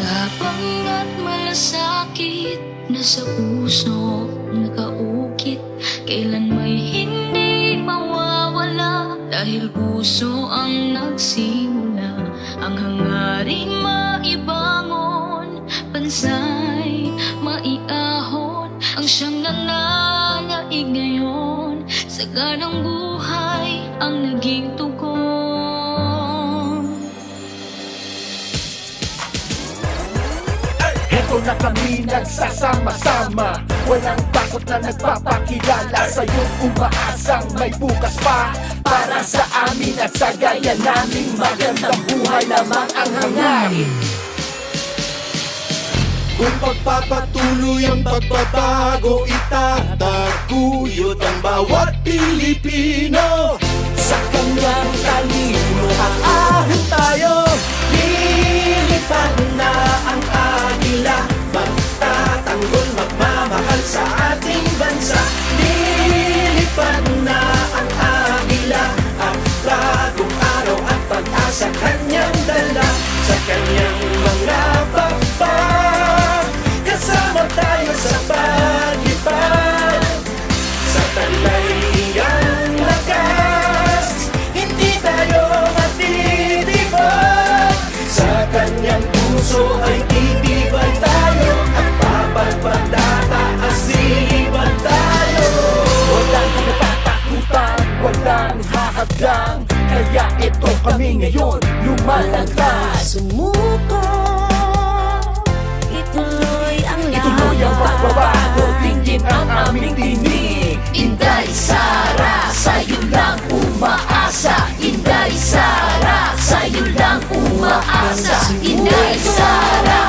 at malasakit Nasa puso nakaukit. Kailan may hindi mawawala Dahil puso ang nagsimula. Ang hangaring maibangon Pansay maiahon. Ang siyang nananaig ngayon Sa ganang buhay ang naging tugon Heto na kami nagsasama-sama. Walang takot na nagpapakilala Sa'yo umaasang may bukas pa. Para sa amin at sa gaya naming Magandang buhay lamang ang hangarin. Kung pagpapatuloy ang pagbabago Itataguyod ang bawat Pilipino. Sa kanyang talino Aahin magmamahal sa ating bansa Lilipad lang. Kaya ito kami ngayon lumalagtas Sumuko Ituloy ang laban Ituloy ang pagbabago Tingin ang aming tinig. Inday Sara Sa'yo lang umaasa. Inday Sara Sa'yo lang umaasa. Inday Sara.